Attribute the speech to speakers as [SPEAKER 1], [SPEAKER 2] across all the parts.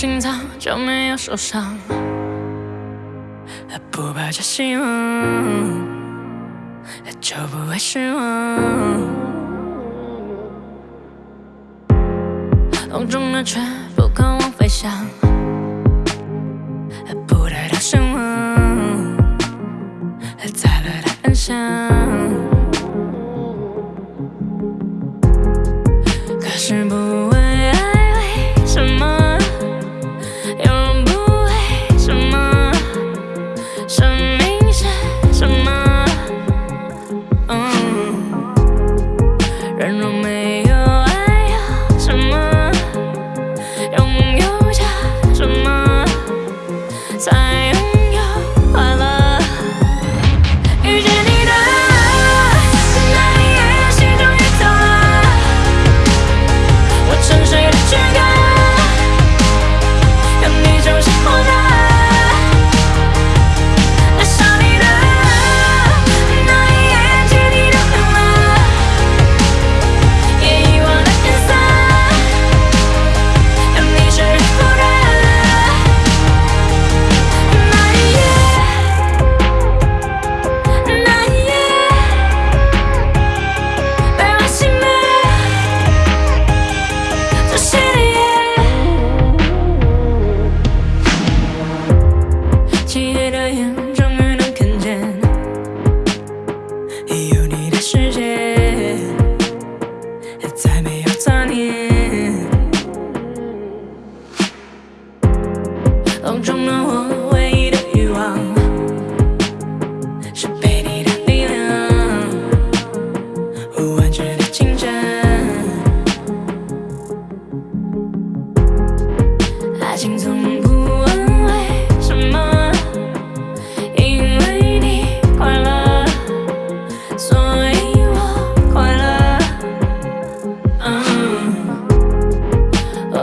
[SPEAKER 1] 心脏就没有受伤，不抱着希望就不会失望。风中的雀不渴望飞翔，不得到希望，在了的安详。可是不。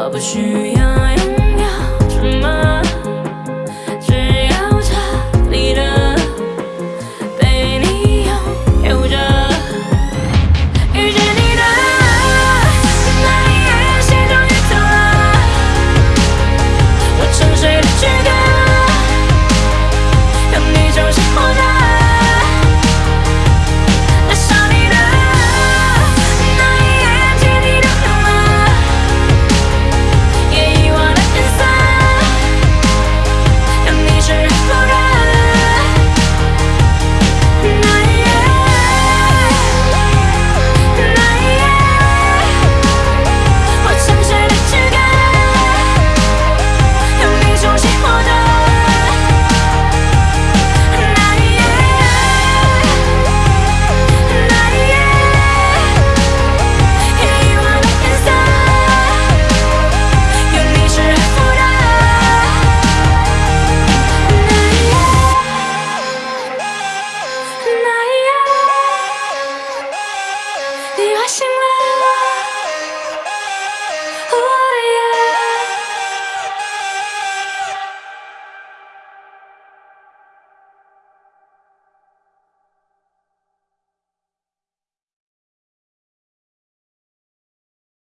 [SPEAKER 1] 不需要。